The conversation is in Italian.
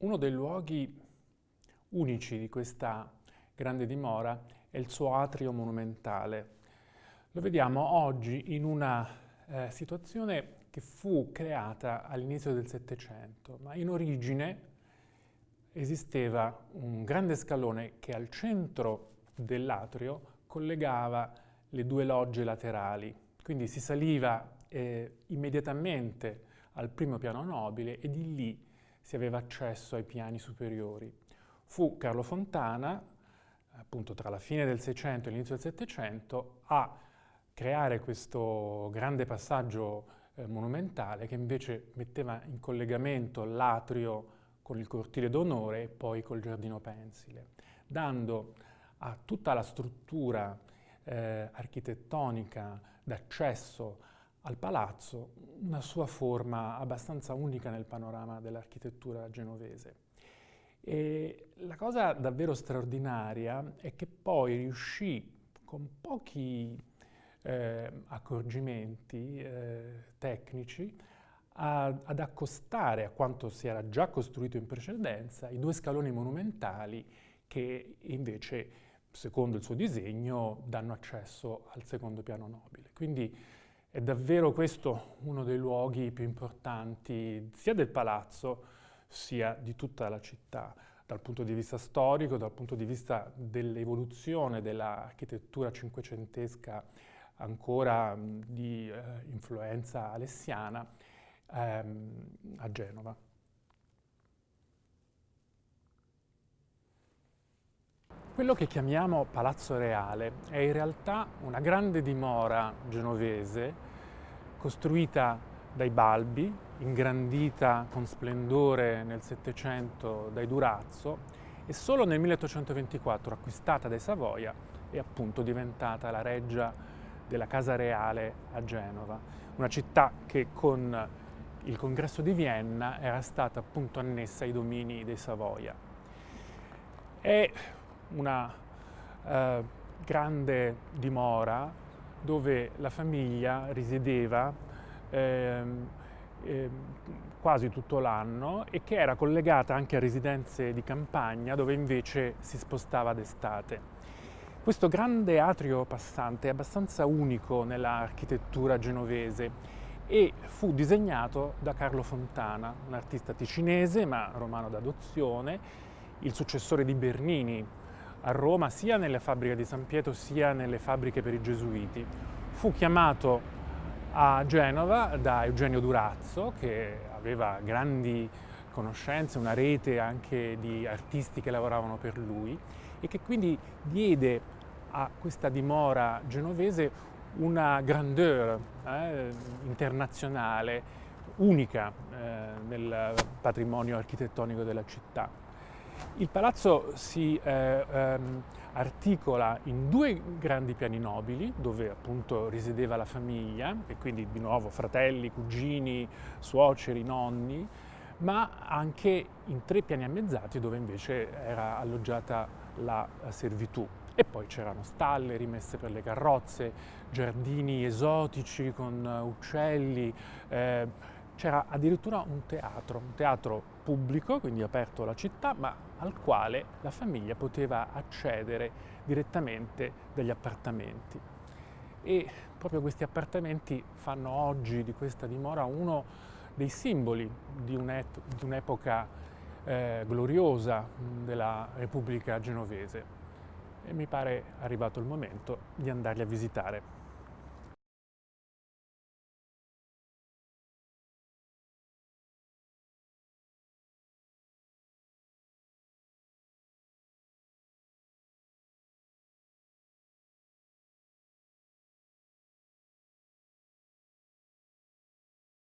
Uno dei luoghi unici di questa grande dimora è il suo atrio monumentale. Lo vediamo oggi in una eh, situazione che fu creata all'inizio del Settecento, ma in origine esisteva un grande scalone che al centro dell'atrio collegava le due logge laterali. Quindi si saliva eh, immediatamente al primo piano nobile e di lì si aveva accesso ai piani superiori. Fu Carlo Fontana, appunto tra la fine del Seicento e l'inizio del Settecento, a creare questo grande passaggio eh, monumentale che invece metteva in collegamento l'atrio con il cortile d'onore e poi col giardino pensile, dando a tutta la struttura eh, architettonica d'accesso al palazzo una sua forma abbastanza unica nel panorama dell'architettura genovese. E la cosa davvero straordinaria è che poi riuscì con pochi eh, accorgimenti eh, tecnici a, ad accostare a quanto si era già costruito in precedenza i due scaloni monumentali che invece, secondo il suo disegno, danno accesso al secondo piano nobile. Quindi è davvero questo uno dei luoghi più importanti sia del palazzo sia di tutta la città, dal punto di vista storico, dal punto di vista dell'evoluzione dell'architettura cinquecentesca ancora di eh, influenza alessiana ehm, a Genova. Quello che chiamiamo Palazzo Reale è in realtà una grande dimora genovese costruita dai Balbi, ingrandita con splendore nel Settecento dai Durazzo e solo nel 1824 acquistata dai Savoia è appunto diventata la reggia della Casa Reale a Genova, una città che con il congresso di Vienna era stata appunto annessa ai domini dei Savoia. È una eh, grande dimora dove la famiglia risiedeva eh, eh, quasi tutto l'anno e che era collegata anche a residenze di campagna dove invece si spostava d'estate. Questo grande atrio passante è abbastanza unico nell'architettura genovese e fu disegnato da Carlo Fontana, un artista ticinese ma romano d'adozione, il successore di Bernini, a Roma sia nelle fabbriche di San Pietro sia nelle fabbriche per i Gesuiti. Fu chiamato a Genova da Eugenio Durazzo che aveva grandi conoscenze, una rete anche di artisti che lavoravano per lui e che quindi diede a questa dimora genovese una grandeur eh, internazionale unica eh, nel patrimonio architettonico della città. Il palazzo si eh, ehm, articola in due grandi piani nobili dove appunto risiedeva la famiglia e quindi di nuovo fratelli, cugini, suoceri, nonni, ma anche in tre piani ammezzati dove invece era alloggiata la servitù. E poi c'erano stalle rimesse per le carrozze, giardini esotici con uccelli, eh, c'era addirittura un teatro, un teatro pubblico, quindi aperto alla città, ma al quale la famiglia poteva accedere direttamente dagli appartamenti. E proprio questi appartamenti fanno oggi di questa dimora uno dei simboli di un'epoca eh, gloriosa della Repubblica genovese. E mi pare arrivato il momento di andarli a visitare.